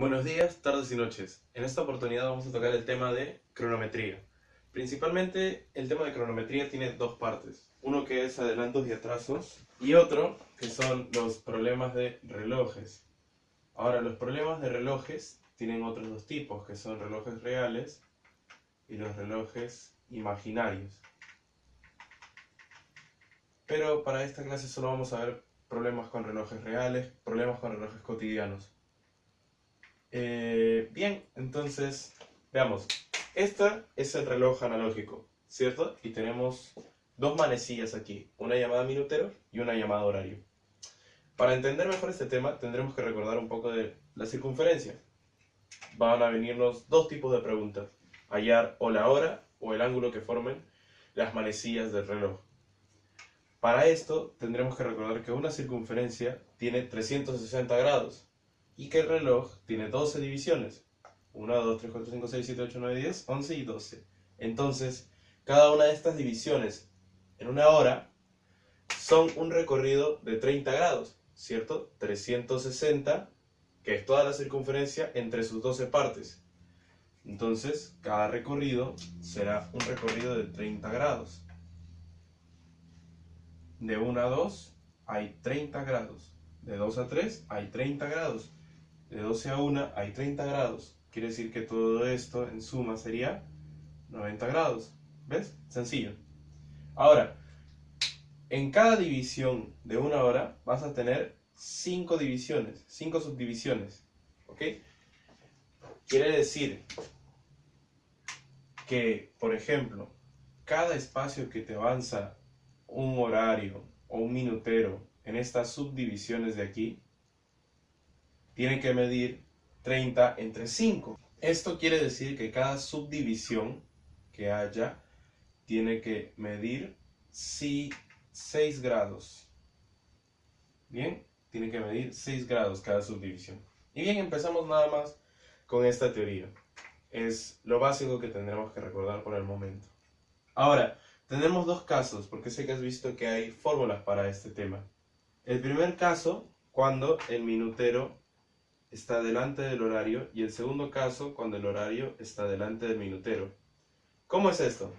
Buenos días, tardes y noches. En esta oportunidad vamos a tocar el tema de cronometría. Principalmente el tema de cronometría tiene dos partes. Uno que es adelantos y atrasos y otro que son los problemas de relojes. Ahora, los problemas de relojes tienen otros dos tipos, que son relojes reales y los relojes imaginarios. Pero para esta clase solo vamos a ver problemas con relojes reales, problemas con relojes cotidianos. Eh, bien, entonces, veamos. Este es el reloj analógico, ¿cierto? Y tenemos dos manecillas aquí, una llamada minutero y una llamada horario. Para entender mejor este tema, tendremos que recordar un poco de la circunferencia. Van a venirnos dos tipos de preguntas. Hallar o la hora o el ángulo que formen las manecillas del reloj. Para esto tendremos que recordar que una circunferencia tiene 360 grados y que el reloj tiene 12 divisiones. 1, 2, 3, 4, 5, 6, 7, 8, 9, 10, 11 y 12. Entonces, cada una de estas divisiones en una hora son un recorrido de 30 grados, ¿cierto? 360, que es toda la circunferencia entre sus 12 partes. Entonces, cada recorrido será un recorrido de 30 grados de 1 a 2 hay 30 grados. De 2 a 3 hay 30 grados. De 12 a 1 hay 30 grados. Quiere decir que todo esto en suma sería 90 grados. ¿Ves? Sencillo. Ahora, en cada división de una hora vas a tener 5 divisiones, 5 subdivisiones. ¿Ok? Quiere decir que, por ejemplo, cada espacio que te avanza un horario o un minutero en estas subdivisiones de aquí, tiene que medir 30 entre 5. Esto quiere decir que cada subdivisión que haya tiene que medir 6 grados. Bien, tiene que medir 6 grados cada subdivisión. Y bien, empezamos nada más con esta teoría. Es lo básico que tendremos que recordar por el momento. Ahora, tenemos dos casos, porque sé que has visto que hay fórmulas para este tema. El primer caso, cuando el minutero está delante del horario, y el segundo caso, cuando el horario está delante del minutero. ¿Cómo es esto?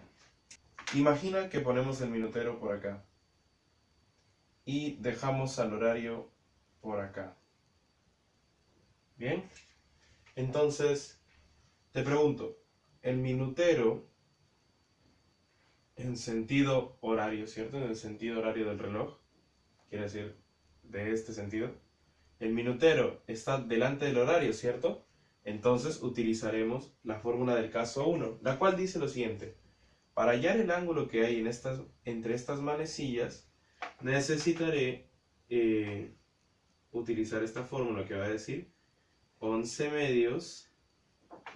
Imagina que ponemos el minutero por acá y dejamos al horario por acá. ¿Bien? Entonces, te pregunto, ¿el minutero en sentido horario, ¿cierto? En el sentido horario del reloj, quiere decir de este sentido. El minutero está delante del horario, ¿cierto? Entonces utilizaremos la fórmula del caso 1, la cual dice lo siguiente. Para hallar el ángulo que hay entre estas manecillas, necesitaré eh, utilizar esta fórmula que va a decir 11 medios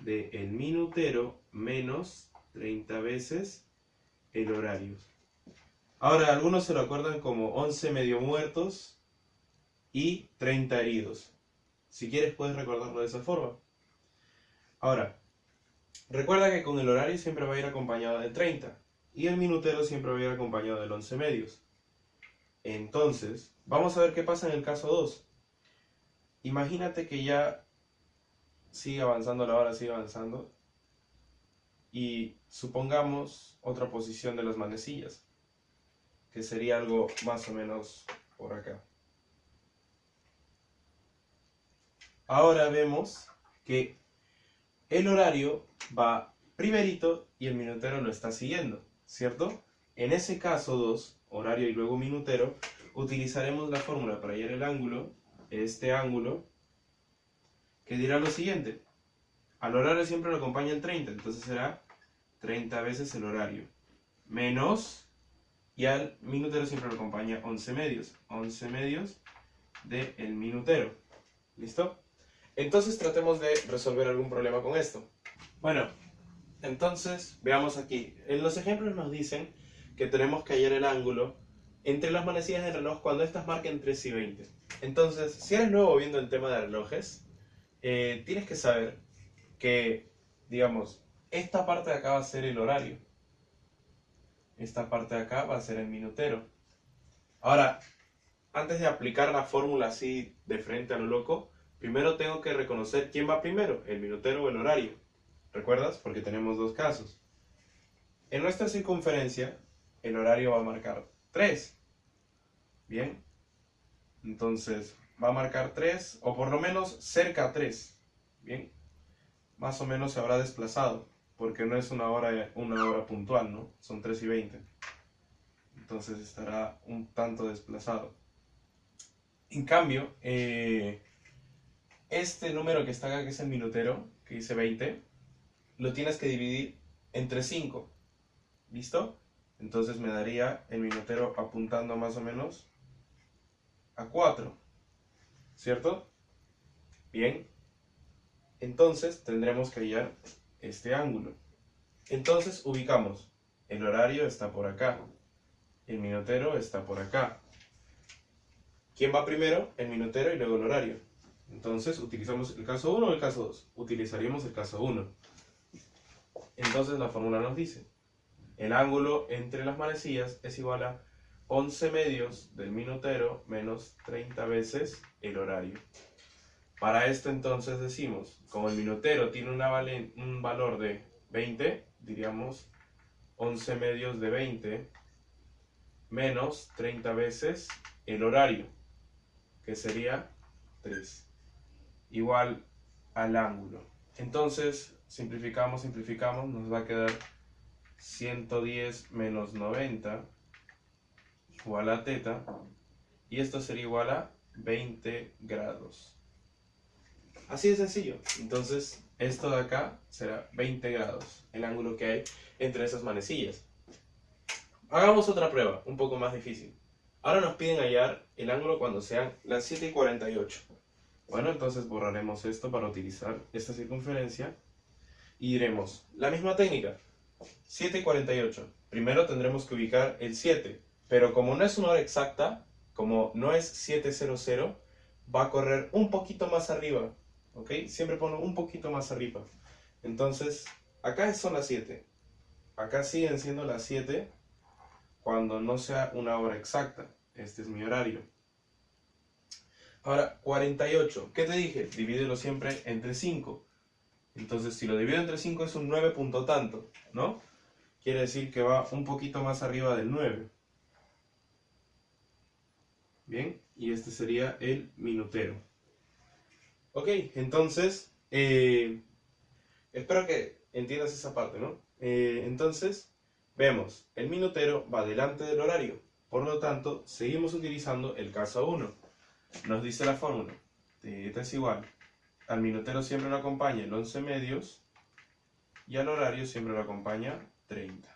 de minutero menos 30 veces el horario. Ahora, algunos se lo acuerdan como 11 medio muertos y 30 heridos. Si quieres puedes recordarlo de esa forma. Ahora, recuerda que con el horario siempre va a ir acompañado de 30 y el minutero siempre va a ir acompañado del 11 medios. Entonces, vamos a ver qué pasa en el caso 2. Imagínate que ya sigue avanzando la hora, sigue avanzando y supongamos otra posición de las manecillas, que sería algo más o menos por acá. Ahora vemos que el horario va primerito y el minutero lo está siguiendo, ¿cierto? En ese caso 2, horario y luego minutero, utilizaremos la fórmula para hallar el ángulo, este ángulo, que dirá lo siguiente. Al horario siempre lo acompaña el 30, entonces será 30 veces el horario, menos, y al minutero siempre lo acompaña 11 medios, 11 medios del el minutero. ¿Listo? Entonces tratemos de resolver algún problema con esto. Bueno, entonces veamos aquí. En los ejemplos nos dicen que tenemos que hallar el ángulo entre las manecillas del reloj cuando estas marquen 3 y 20. Entonces, si eres nuevo viendo el tema de relojes, eh, tienes que saber que, digamos, esta parte de acá va a ser el horario. Esta parte de acá va a ser el minutero. Ahora, antes de aplicar la fórmula así de frente a lo loco, primero tengo que reconocer quién va primero, el minutero o el horario. ¿Recuerdas? Porque tenemos dos casos. En nuestra circunferencia, el horario va a marcar 3. Bien. Entonces, va a marcar 3, o por lo menos cerca a 3. Bien. Más o menos se habrá desplazado, porque no es una hora, una hora puntual, ¿no? Son 3 y 20. Entonces estará un tanto desplazado. En cambio, eh, este número que está acá, que es el minutero, que dice 20, lo tienes que dividir entre 5. ¿Listo? Entonces me daría el minutero apuntando más o menos a 4. ¿Cierto? Bien. Entonces tendremos que hallar este ángulo. Entonces ubicamos. El horario está por acá. El minutero está por acá. ¿Quién va primero? El minutero y luego el horario. Entonces, ¿utilizamos el caso 1 o el caso 2? Utilizaríamos el caso 1. Entonces la fórmula nos dice, el ángulo entre las manecillas es igual a 11 medios del minutero menos 30 veces el horario. Para esto entonces decimos, como el minutero tiene un valor de 20, diríamos 11 medios de 20 menos 30 veces el horario, que sería 3, igual al ángulo. Entonces, simplificamos, simplificamos, nos va a quedar 110 menos 90 igual a teta, y esto sería igual a 20 grados. Así de sencillo. Entonces, esto de acá será 20 grados, el ángulo que hay entre esas manecillas. Hagamos otra prueba, un poco más difícil. Ahora nos piden hallar el ángulo cuando sean las 7 y 48. Bueno, entonces borraremos esto para utilizar esta circunferencia y diremos la misma técnica. 7 y 48. Primero tendremos que ubicar el 7, pero como no es una hora exacta, como no es 700, va a correr un poquito más arriba. ¿Ok? Siempre pongo un poquito más arriba. Entonces, acá son las 7. Acá siguen siendo las 7 cuando no sea una hora exacta. Este es mi horario. Ahora, 48. ¿Qué te dije? Divídelo siempre entre 5. Entonces, si lo divido entre 5 es un 9 punto tanto, ¿no? Quiere decir que va un poquito más arriba del 9. Bien, y este sería el minutero. Ok, entonces, eh, espero que entiendas esa parte, ¿no? Eh, entonces, Vemos, el minutero va delante del horario, por lo tanto, seguimos utilizando el caso 1. Nos dice la fórmula, teta es igual, al minutero siempre lo acompaña el 11 medios y al horario siempre lo acompaña 30.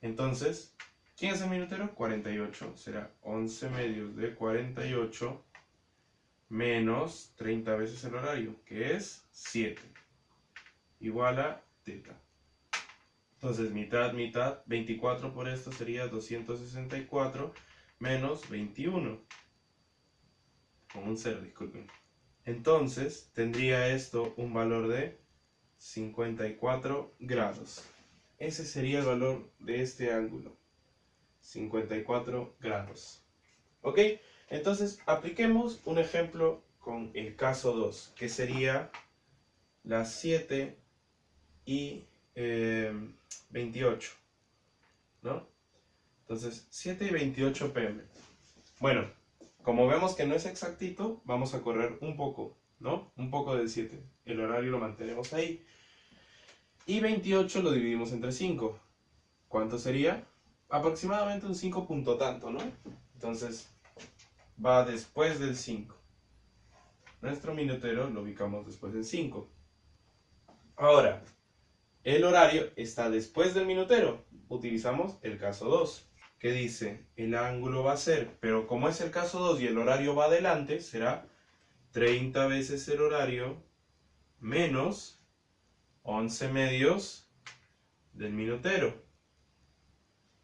Entonces, ¿quién es el minutero? 48, será 11 medios de 48 menos 30 veces el horario, que es 7, igual a teta. Entonces, mitad, mitad, 24 por esto sería 264 menos 21. Con un 0, disculpen. Entonces, tendría esto un valor de 54 grados. Ese sería el valor de este ángulo. 54 grados. ¿Ok? Entonces, apliquemos un ejemplo con el caso 2, que sería las 7 y 28, eh, ¿no? Entonces, 7 y 28 pm. Bueno, como vemos que no es exactito, vamos a correr un poco, ¿no? Un poco del 7. El horario lo mantenemos ahí. Y 28 lo dividimos entre 5. ¿Cuánto sería? Aproximadamente un 5 punto tanto, ¿no? Entonces, va después del 5. Nuestro minutero lo ubicamos después del 5. Ahora, el horario está después del minutero. Utilizamos el caso 2, que dice el ángulo va a ser, pero como es el caso 2 y el horario va adelante, será 30 veces el horario menos 11 medios del minutero.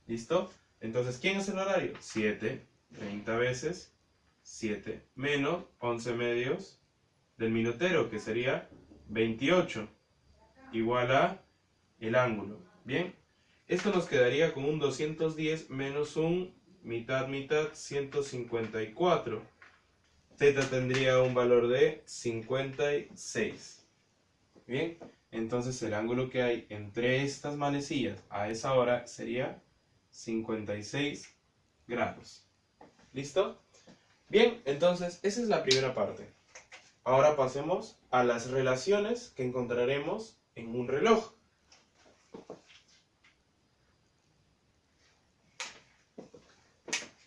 ¿Listo? Entonces, ¿quién es el horario? 7, 30 veces 7 menos 11 medios del minutero, que sería 28, igual a el ángulo. Bien, esto nos quedaría con un 210 menos un mitad mitad 154. Teta tendría un valor de 56. Bien, entonces el ángulo que hay entre estas manecillas a esa hora sería 56 grados. ¿Listo? Bien, entonces esa es la primera parte. Ahora pasemos a las relaciones que encontraremos en un reloj.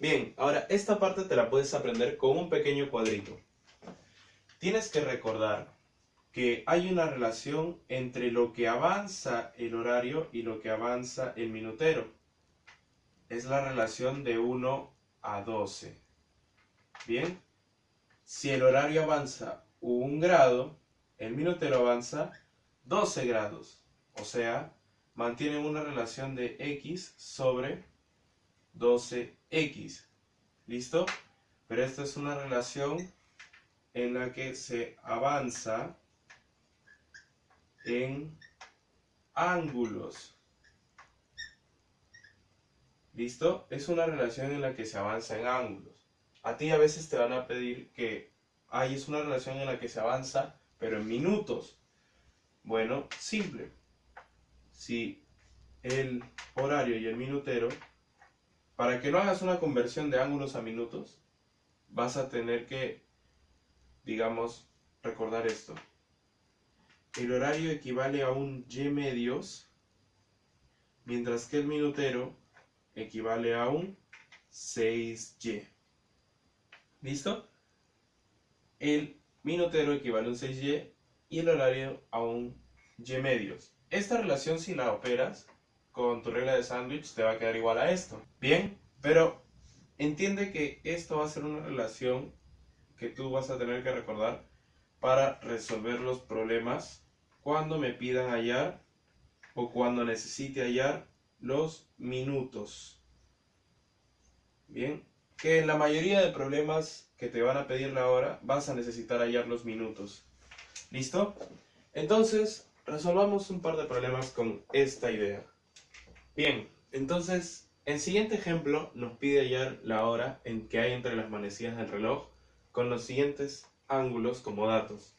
Bien, ahora esta parte te la puedes aprender con un pequeño cuadrito. Tienes que recordar que hay una relación entre lo que avanza el horario y lo que avanza el minutero. Es la relación de 1 a 12. Bien, si el horario avanza un grado, el minutero avanza 12 grados. O sea, mantiene una relación de x sobre 12x. ¿Listo? Pero esta es una relación en la que se avanza en ángulos. ¿Listo? Es una relación en la que se avanza en ángulos. A ti a veces te van a pedir que ahí es una relación en la que se avanza, pero en minutos. Bueno, simple. Si el horario y el minutero, para que no hagas una conversión de ángulos a minutos, vas a tener que, digamos, recordar esto. El horario equivale a un y medios, mientras que el minutero equivale a un 6y. ¿Listo? El minutero equivale a un 6y y el horario a un y medios. Esta relación si la operas con tu regla de sándwich te va a quedar igual a esto. Bien, pero entiende que esto va a ser una relación que tú vas a tener que recordar para resolver los problemas cuando me pidan hallar o cuando necesite hallar los minutos. Bien, que en la mayoría de problemas que te van a pedir la hora vas a necesitar hallar los minutos. ¿Listo? Entonces, resolvamos un par de problemas con esta idea. Bien, entonces, el siguiente ejemplo nos pide hallar la hora en que hay entre las manecillas del reloj con los siguientes ángulos como datos.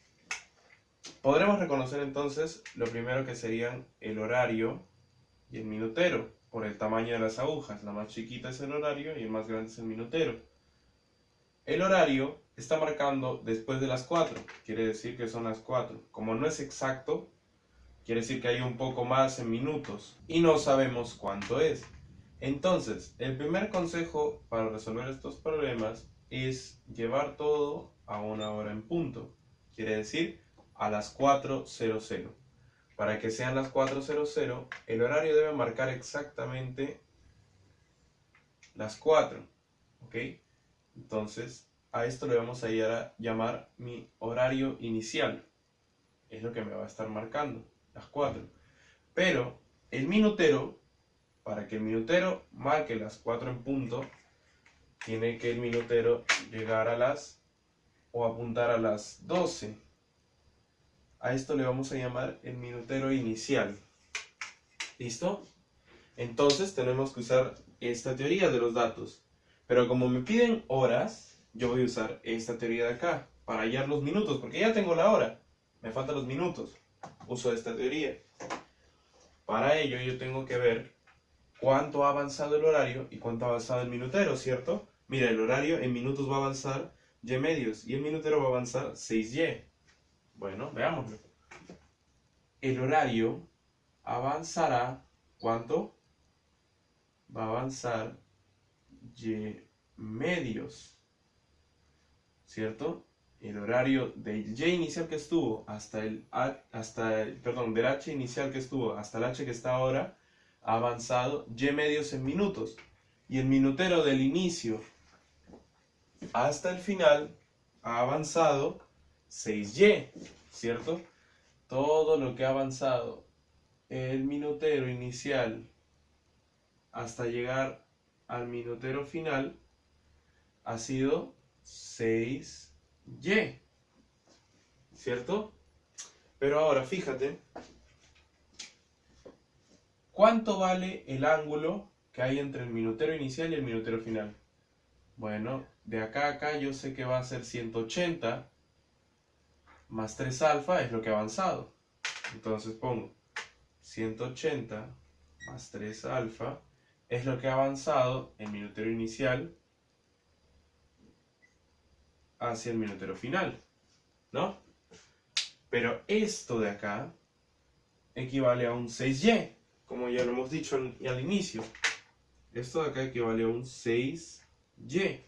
Podremos reconocer entonces lo primero que serían el horario y el minutero por el tamaño de las agujas. La más chiquita es el horario y el más grande es el minutero. El horario está marcando después de las 4, quiere decir que son las 4. Como no es exacto, quiere decir que hay un poco más en minutos y no sabemos cuánto es. Entonces, el primer consejo para resolver estos problemas es llevar todo a una hora en punto. Quiere decir a las 4.00. Para que sean las 4.00, el horario debe marcar exactamente las 4. ¿Ok? Entonces, a esto le vamos a llamar mi horario inicial. Es lo que me va a estar marcando, las 4. Pero el minutero, para que el minutero marque las 4 en punto, tiene que el minutero llegar a las o apuntar a las 12. A esto le vamos a llamar el minutero inicial. ¿Listo? Entonces tenemos que usar esta teoría de los datos. Pero como me piden horas, yo voy a usar esta teoría de acá para hallar los minutos, porque ya tengo la hora. Me faltan los minutos. Uso esta teoría. Para ello yo tengo que ver cuánto ha avanzado el horario y cuánto ha avanzado el minutero, ¿cierto? Mira, el horario en minutos va a avanzar y medios y el minutero va a avanzar 6y. Bueno, veámoslo. El horario avanzará, ¿cuánto? Va a avanzar y medios, ¿cierto? El horario del y inicial que estuvo hasta el, hasta perdón, del h inicial que estuvo hasta el h que está ahora, ha avanzado y medios en minutos. Y el minutero del inicio hasta el final ha avanzado 6y, ¿cierto? Todo lo que ha avanzado el minutero inicial hasta llegar al minutero final ha sido 6y, ¿cierto? Pero ahora fíjate, ¿cuánto vale el ángulo que hay entre el minutero inicial y el minutero final? Bueno, de acá a acá yo sé que va a ser 180 más 3 alfa es lo que ha avanzado. Entonces pongo 180 más 3 alfa es lo que ha avanzado el minutero inicial hacia el minutero final, ¿no? Pero esto de acá equivale a un 6y, como ya lo hemos dicho al, inicio. Esto de acá equivale a un 6y.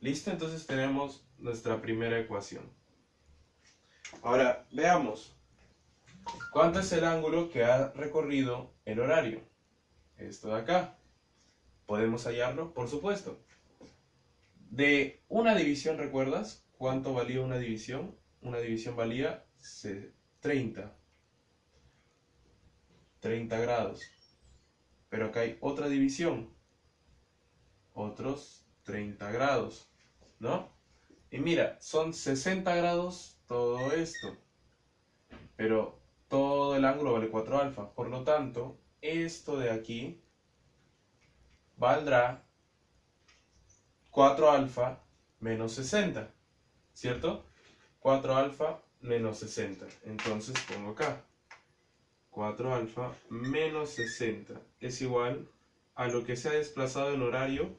¿Listo? Entonces tenemos nuestra primera ecuación. Ahora, veamos. ¿Cuánto es el ángulo que ha recorrido el horario? Esto de acá. ¿Podemos hallarlo? Por supuesto. De una división, ¿recuerdas? ¿Cuánto valía una división? Una división valía 30. 30 grados. Pero acá hay otra división. Otros 30 grados. ¿No? Y mira, son 60 grados todo esto. Pero todo el ángulo vale 4 alfa. Por lo tanto, esto de aquí valdrá 4 alfa menos 60, ¿cierto? 4 alfa menos 60. Entonces pongo acá 4 alfa menos 60 es igual a lo que se ha desplazado el horario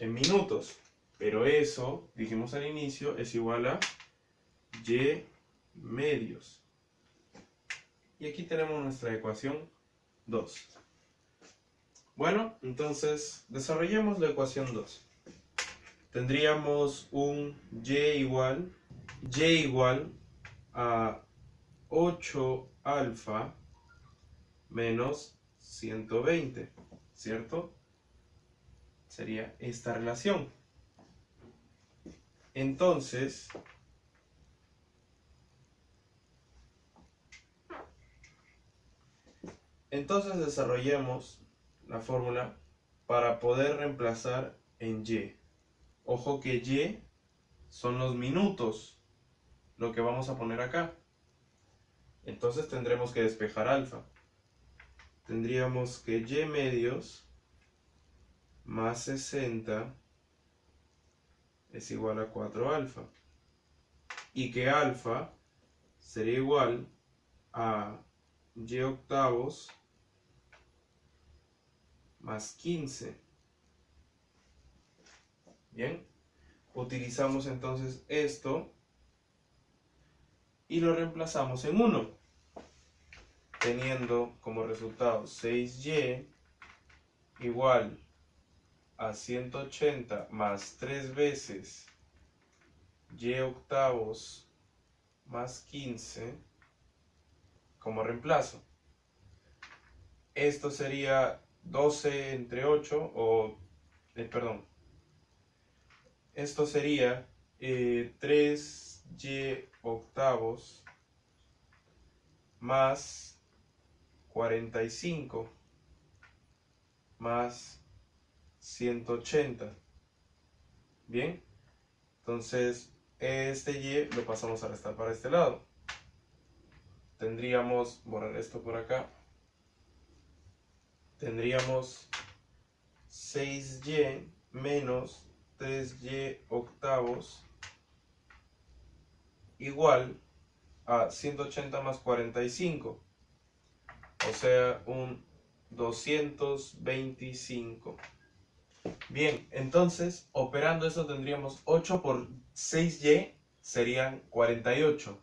en minutos. Pero eso, dijimos al inicio, es igual a y medios. Y aquí tenemos nuestra ecuación 2. Bueno, entonces desarrollemos la ecuación 2 tendríamos un y igual, y igual a 8 alfa menos 120, ¿cierto? Sería esta relación. Entonces, entonces desarrollemos la fórmula para poder reemplazar en y. Ojo que Y son los minutos, lo que vamos a poner acá. Entonces tendremos que despejar alfa. Tendríamos que Y medios más 60 es igual a 4 alfa. Y que alfa sería igual a Y octavos más 15. Bien, utilizamos entonces esto y lo reemplazamos en 1, teniendo como resultado 6y igual a 180 más 3 veces y octavos más 15 como reemplazo. Esto sería 12 entre 8 o, eh, perdón, esto sería 3y eh, octavos más 45 más 180. Bien, entonces este y lo pasamos a restar para este lado. Tendríamos, borrar esto por acá, tendríamos 6y menos 3y octavos igual a 180 más 45, o sea, un 225. Bien, entonces, operando eso tendríamos 8 por 6y serían 48,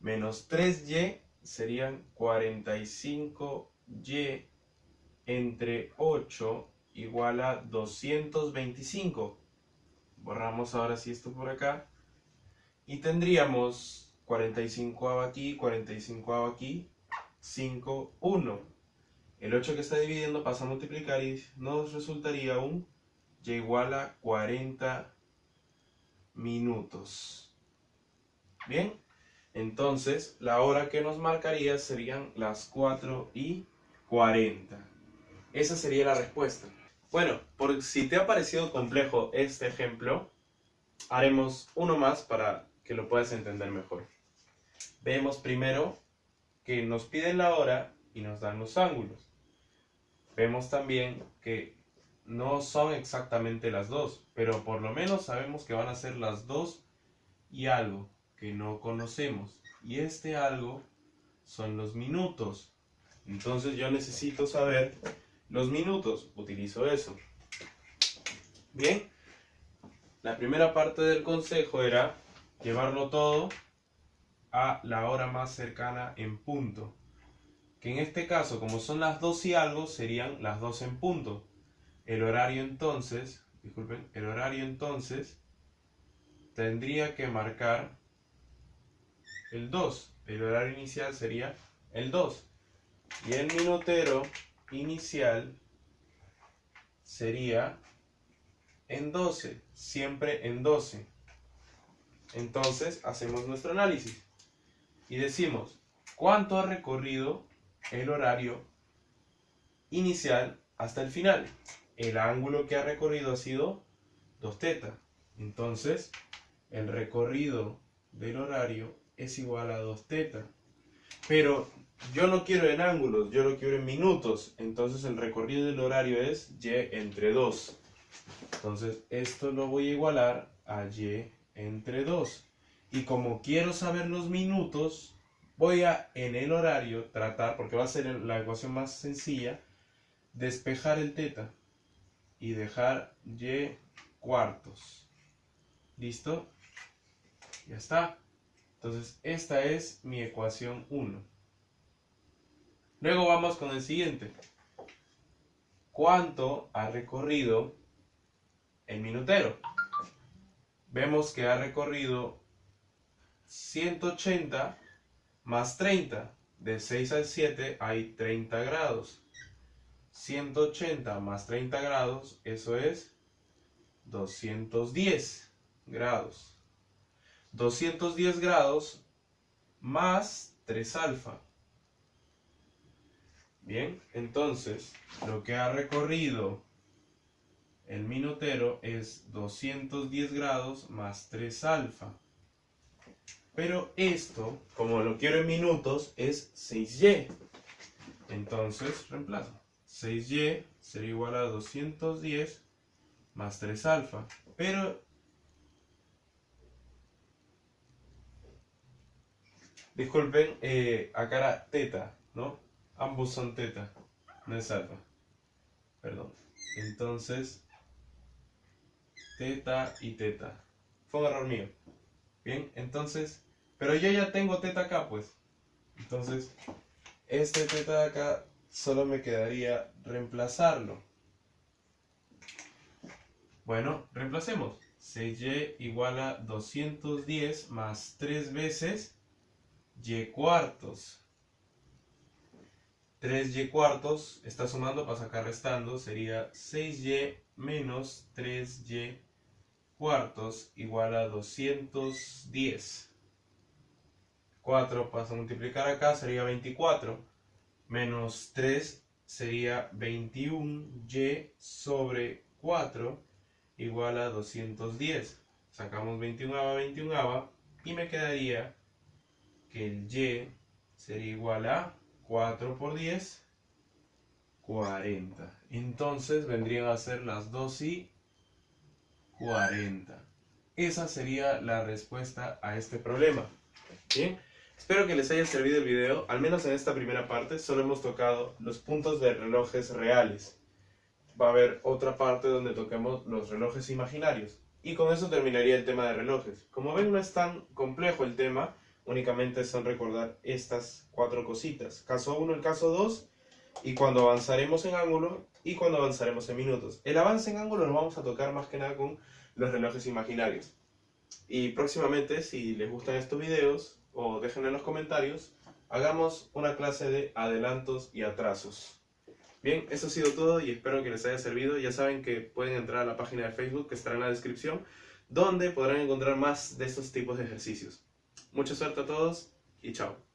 menos 3y serían 45y entre 8 igual a 225 borramos ahora sí esto por acá y tendríamos 45 aquí, 45 aquí, 5, 1. El 8 que está dividiendo pasa a multiplicar y nos resultaría un y igual a 40 minutos. Bien, entonces la hora que nos marcaría serían las 4 y 40. Esa sería la respuesta. Bueno, por si te ha parecido complejo este ejemplo, haremos uno más para que lo puedas entender mejor. Vemos primero que nos piden la hora y nos dan los ángulos. Vemos también que no son exactamente las dos, pero por lo menos sabemos que van a ser las dos y algo que no conocemos. Y este algo son los minutos. Entonces yo necesito saber los minutos. Utilizo eso. Bien. La primera parte del consejo era llevarlo todo a la hora más cercana en punto. Que en este caso, como son las dos y algo, serían las dos en punto. El horario entonces, disculpen, el horario entonces tendría que marcar el 2. El horario inicial sería el 2. Y el minutero inicial sería en 12, siempre en 12. Entonces hacemos nuestro análisis y decimos cuánto ha recorrido el horario inicial hasta el final. El ángulo que ha recorrido ha sido 2 teta. Entonces, el recorrido del horario es igual a 2 teta. Pero yo no quiero en ángulos, yo lo quiero en minutos. Entonces el recorrido del horario es y entre 2. Entonces esto lo voy a igualar a y entre 2. Y como quiero saber los minutos, voy a en el horario tratar, porque va a ser la ecuación más sencilla, despejar el teta y dejar y cuartos. ¿Listo? Ya está. Entonces, esta es mi ecuación 1. Luego vamos con el siguiente. ¿Cuánto ha recorrido el minutero? Vemos que ha recorrido 180 más 30. De 6 al 7 hay 30 grados. 180 más 30 grados, eso es 210 grados. 210 grados más 3 alfa. Bien, entonces lo que ha recorrido el minutero es 210 grados más 3 alfa. Pero esto, como lo quiero en minutos, es 6y. Entonces reemplazo. 6y sería igual a 210 más 3 alfa. Pero Disculpen, eh, acá teta, ¿no? Ambos son teta, no es alfa. Perdón. Entonces, teta y teta. Fue un error mío. Bien, entonces, pero yo ya tengo teta acá, pues. Entonces, este teta de acá solo me quedaría reemplazarlo. Bueno, reemplacemos. 6y igual a 210 más 3 veces y cuartos. 3y cuartos está sumando para sacar restando, sería 6y menos 3y cuartos igual a 210. 4 pasa a multiplicar acá, sería 24. Menos 3 sería 21y sobre 4 igual a 210. Sacamos 21 a 21 y me quedaría el y sería igual a 4 por 10, 40. Entonces vendrían a ser las 2 y 40. Esa sería la respuesta a este problema. Bien, espero que les haya servido el video, al menos en esta primera parte solo hemos tocado los puntos de relojes reales. Va a haber otra parte donde toquemos los relojes imaginarios. Y con eso terminaría el tema de relojes. Como ven no es tan complejo el tema, únicamente son recordar estas cuatro cositas. Caso 1, el caso 2, y cuando avanzaremos en ángulo y cuando avanzaremos en minutos. El avance en ángulo lo vamos a tocar más que nada con los relojes imaginarios. Y próximamente, si les gustan estos videos, o dejen en los comentarios, hagamos una clase de adelantos y atrasos. Bien, eso ha sido todo y espero que les haya servido. Ya saben que pueden entrar a la página de Facebook que estará en la descripción, donde podrán encontrar más de estos tipos de ejercicios. Mucha suerte a todos y chao.